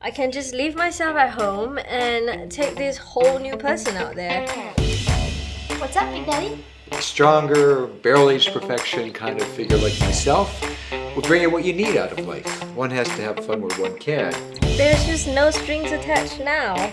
I can just leave myself at home and take this whole new person out there. What's up, Big Daddy? stronger, barrel-aged perfection kind of figure like myself will bring you what you need out of life. One has to have fun where one can. There's just no strings attached now.